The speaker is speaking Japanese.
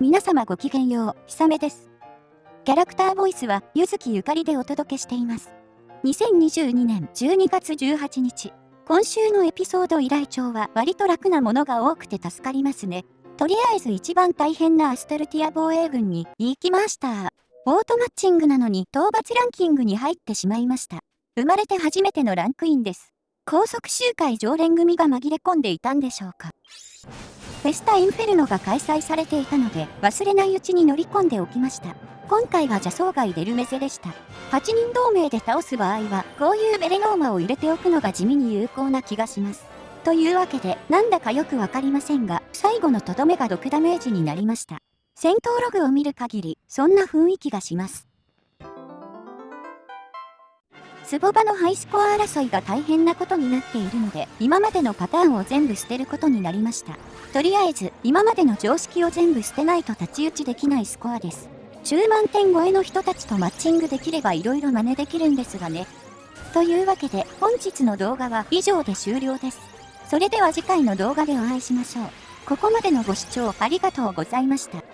皆様ごきげんよう、ひさめです。キャラクターボイスは、ゆずきゆかりでお届けしています。2022年12月18日、今週のエピソード依頼帳は割と楽なものが多くて助かりますね。とりあえず一番大変なアストルティア防衛軍に行きました。オートマッチングなのに討伐ランキングに入ってしまいました。生まれて初めてのランクインです。高速集会常連組が紛れ込んでいたんでしょうか。フェスタインフェルノが開催されていたので、忘れないうちに乗り込んでおきました。今回は邪装外デルメゼでした。8人同盟で倒す場合は、こういうベレノーマを入れておくのが地味に有効な気がします。というわけで、なんだかよくわかりませんが、最後のとどめが6ダメージになりました。戦闘ログを見る限り、そんな雰囲気がします。スボバのハイスコア争いが大変なことになっているので、今までのパターンを全部捨てることになりました。とりあえず、今までの常識を全部捨てないと太刀打ちできないスコアです。10万点超えの人たちとマッチングできれば色々真似できるんですがね。というわけで、本日の動画は以上で終了です。それでは次回の動画でお会いしましょう。ここまでのご視聴ありがとうございました。